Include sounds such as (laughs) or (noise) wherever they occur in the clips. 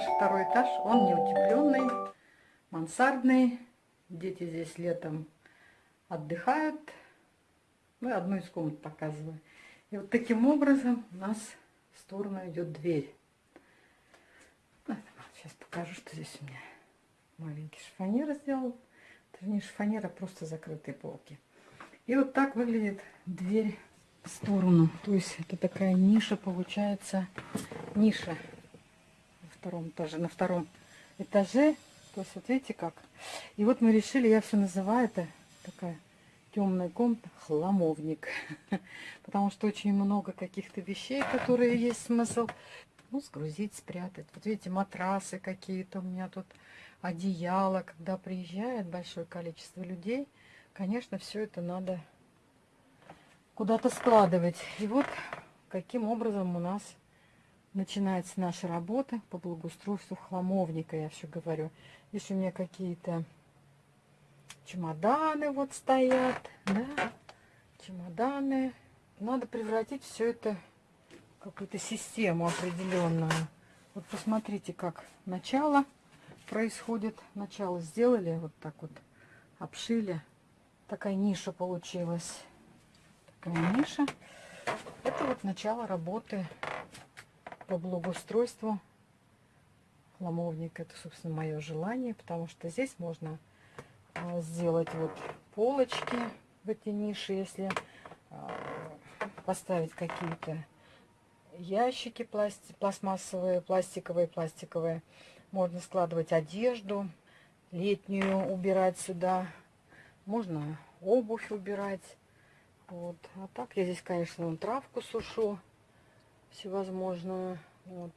наш второй этаж, он не утепленный, мансардный. Дети здесь летом отдыхают. Мы одну из комнат показываем. И вот таким образом у нас в сторону идет дверь. Сейчас покажу, что здесь у меня маленький шифонер сделал. Это не шифонер, а просто закрытые полки. И вот так выглядит дверь в сторону. То есть это такая ниша получается. Ниша втором этаже. На втором этаже. То есть вот видите как. И вот мы решили, я все называю это такая темная комната, хламовник. (laughs) Потому что очень много каких-то вещей, которые есть смысл ну, сгрузить, спрятать. Вот видите, матрасы какие-то у меня тут, одеяло. Когда приезжает большое количество людей, конечно, все это надо куда-то складывать. И вот каким образом у нас начинается наша работа по благоустройству хламовника, я все говорю. Здесь у меня какие-то чемоданы вот стоят, да, чемоданы. Надо превратить все это в какую-то систему определенную. Вот посмотрите, как начало происходит. Начало сделали, вот так вот обшили. Такая ниша получилась. Такая ниша. Это вот начало работы по благоустройству ломовника. Это, собственно, мое желание, потому что здесь можно а, сделать вот полочки в эти ниши, если а, поставить какие-то ящики пласти пластмассовые, пластиковые, пластиковые. Можно складывать одежду летнюю, убирать сюда. Можно обувь убирать. Вот. А так я здесь, конечно, травку сушу всевозможную. Вот.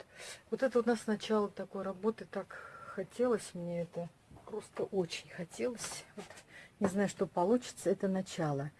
вот это у нас начало такой работы. Так хотелось мне это просто очень хотелось. Вот, не знаю, что получится, это начало.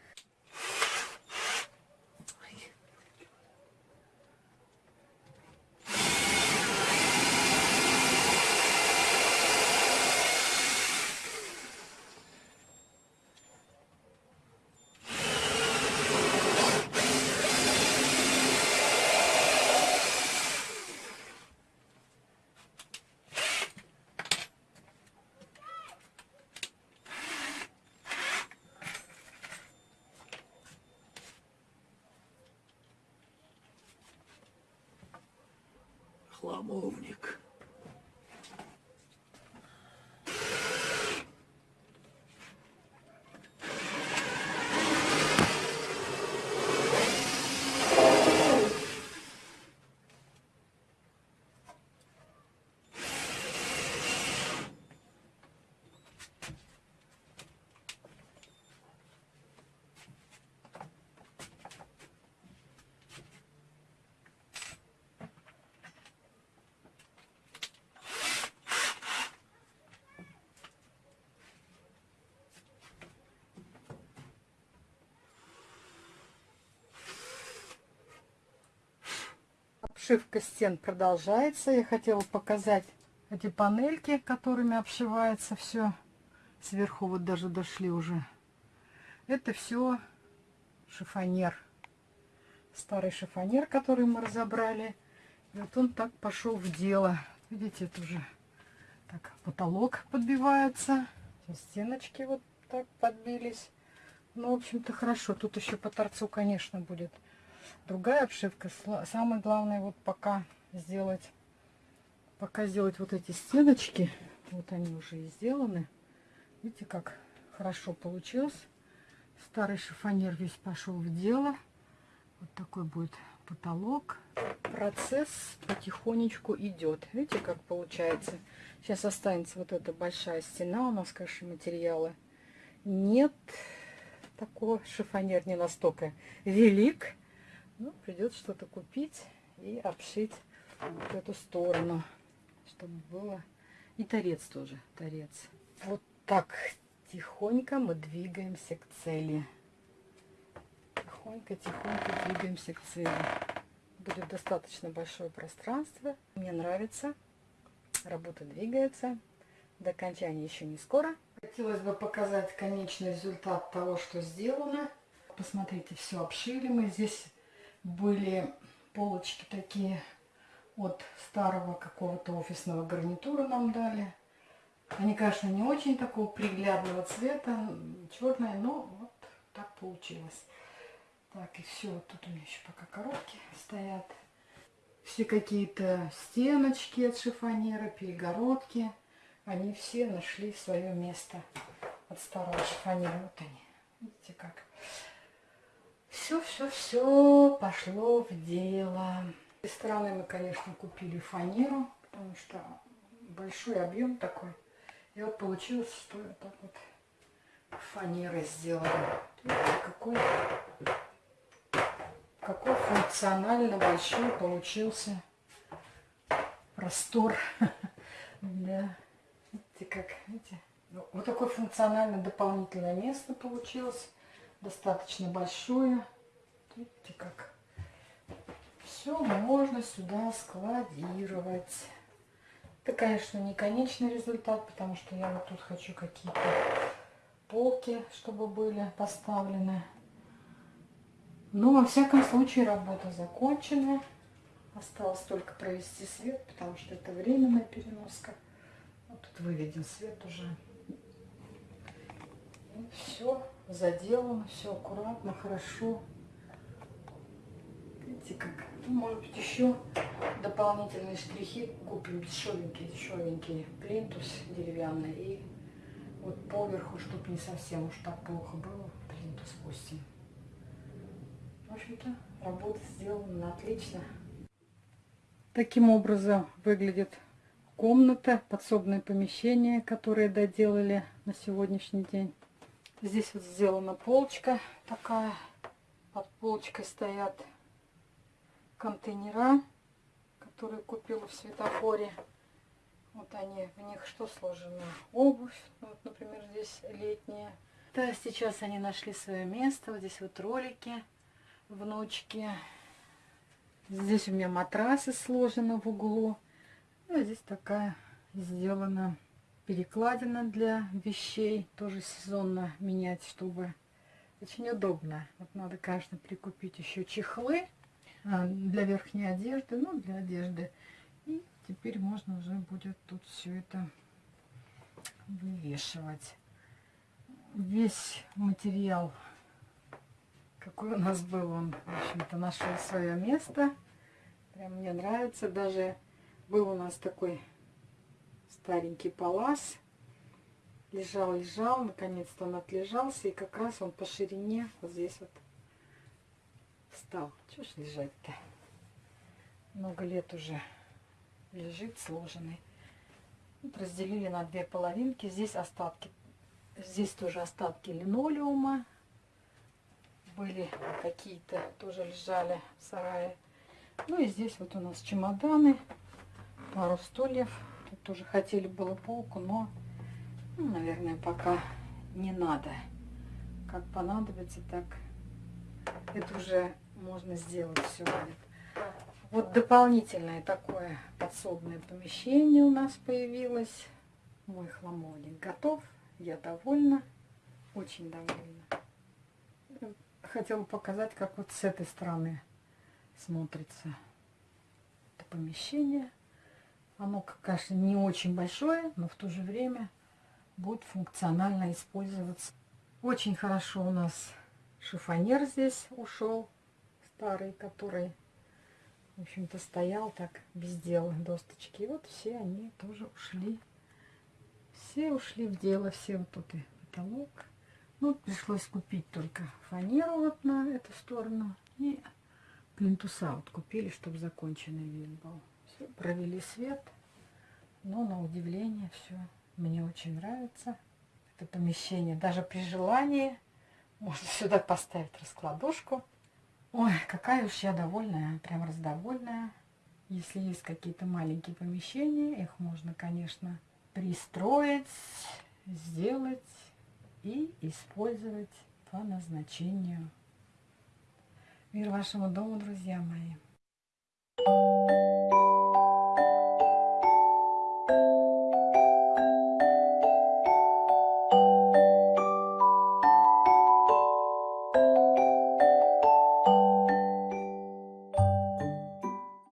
Хламовник. Обшивка стен продолжается. Я хотела показать эти панельки, которыми обшивается все. Сверху вот даже дошли уже. Это все шифонер. Старый шифонер, который мы разобрали. И вот он так пошел в дело. Видите, это уже так потолок подбивается. Стеночки вот так подбились. Ну, в общем-то, хорошо. Тут еще по торцу, конечно, будет другая обшивка. Самое главное вот пока сделать, пока сделать вот эти стеночки. Вот они уже и сделаны. Видите, как хорошо получилось. Старый шифонер весь пошел в дело. Вот такой будет потолок. Процесс потихонечку идет. Видите, как получается. Сейчас останется вот эта большая стена у нас, конечно, материалы. Нет, такого шифонер не настолько велик. Ну, придется что-то купить и обшить вот эту сторону, чтобы было... И торец тоже, торец. Вот так тихонько мы двигаемся к цели. Тихонько-тихонько двигаемся к цели. Будет достаточно большое пространство. Мне нравится. Работа двигается. До окончания еще не скоро. Хотелось бы показать конечный результат того, что сделано. Посмотрите, все обшили мы. Здесь были полочки такие от старого какого-то офисного гарнитура нам дали. Они, конечно, не очень такого приглядного цвета, черные, но вот так получилось. Так, и все, вот тут у меня еще пока коробки стоят. Все какие-то стеночки от шифонера, перегородки, они все нашли свое место от старого шифонера. Вот они, видите как. Все, все, все пошло в дело. С стороны мы, конечно, купили фанеру, потому что большой объем такой. И вот получилось, что так вот фанерой сделали. Какой, какой функционально большой получился простор (laughs) для... Видите, как, видите? Ну, вот такое функционально дополнительное место получилось. Достаточно большое. Видите, как все можно сюда складировать. Это, конечно, не конечный результат, потому что я вот тут хочу какие-то полки, чтобы были поставлены. Но, во всяком случае, работа закончена. Осталось только провести свет, потому что это временная переноска. Вот тут выведен свет уже. И все заделано, все аккуратно, хорошо. Видите, как ну, может быть, еще дополнительные штрихи купим дешевенький, дешевенький плинтус деревянный. И вот поверху, чтобы не совсем уж так плохо было, плинтус 8. В общем-то, работа сделана отлично. Таким образом выглядит комната, подсобное помещение, которое доделали на сегодняшний день. Здесь вот сделана полочка такая. Под полочкой стоят контейнера, которые купила в светофоре. Вот они, в них что сложено? Обувь, ну, вот, например, здесь летняя. Да, сейчас они нашли свое место. Вот здесь вот ролики, внучки. Здесь у меня матрасы сложены в углу. Ну, здесь такая сделана перекладина для вещей. Тоже сезонно менять, чтобы очень удобно. Вот надо, конечно, прикупить еще чехлы а, для верхней одежды, ну, для одежды. И теперь можно уже будет тут все это вывешивать. Весь материал, какой у нас был, он, в общем-то, нашел свое место. Прям мне нравится. Даже был у нас такой старенький палас. Лежал, лежал, наконец-то он отлежался. И как раз он по ширине вот здесь вот встал. Чего ж лежать-то? Много лет уже лежит сложенный. Вот разделили на две половинки. Здесь остатки. Здесь тоже остатки линолеума. Были какие-то, тоже лежали в сарае. Ну и здесь вот у нас чемоданы, пару стульев. Тоже хотели было полку, но, ну, наверное, пока не надо. Как понадобится, так это уже можно сделать все. Вот дополнительное такое подсобное помещение у нас появилось. Мой хламовник готов. Я довольна. Очень довольна. Хотела показать, как вот с этой стороны смотрится это помещение. Оно, конечно, не очень большое, но в то же время будет функционально использоваться. Очень хорошо у нас шифонер здесь ушел старый, который, в общем-то, стоял так без дела, досточки. И вот все они тоже ушли. Все ушли в дело, все вот тут и потолок. Ну, пришлось купить только фанеру вот на эту сторону. И плинтуса вот купили, чтобы законченный вид был. Провели свет. Но на удивление все мне очень нравится. Это помещение. Даже при желании можно (laughs) сюда поставить раскладушку. Ой, какая уж я довольная, прям раздовольная. Если есть какие-то маленькие помещения, их можно, конечно, пристроить, сделать и использовать по назначению. Мир вашему дому, друзья мои!